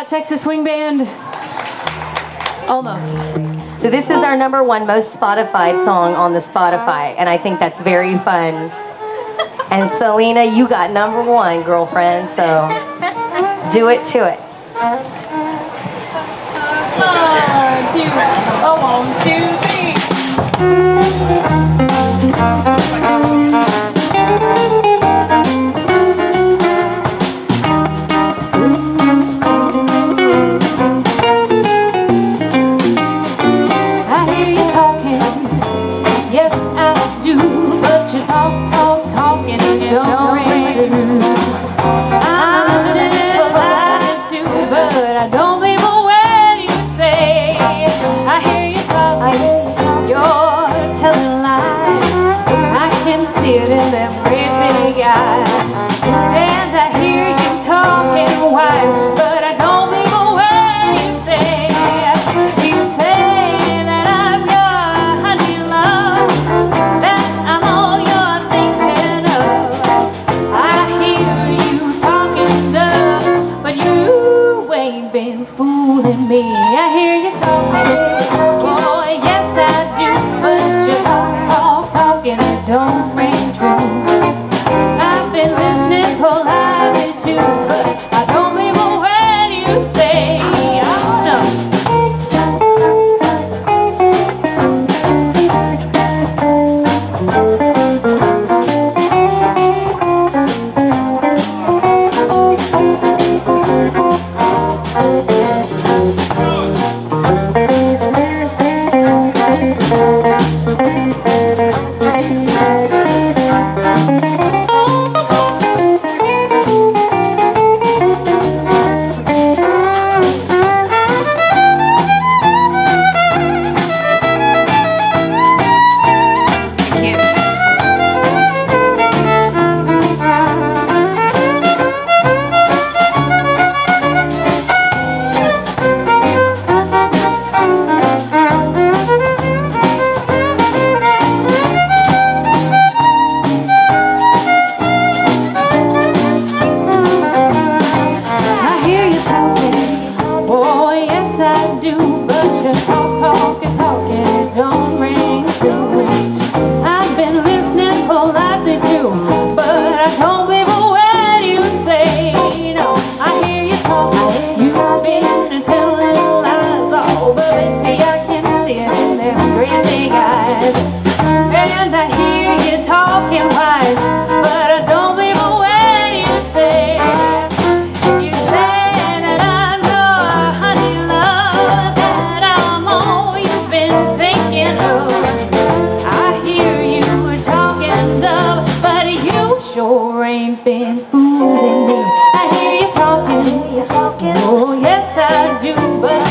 Hot Texas Swing Band. Almost. So this is our number one most Spotified song on the Spotify, and I think that's very fun. And Selena, you got number one, girlfriend, so do it to it. One, two, oh, one, two. And I hear you talking wise But I don't believe a word you say. You say that I'm your honey love That I'm all you're thinking of. I hear you talking But you ain't been fooling me. I hear you talking Boy, yes I do. But you talk, talk, talk and I don't sure ain't been fooling me. I hear you talking. Hear you talking. Oh, yes, I do, but.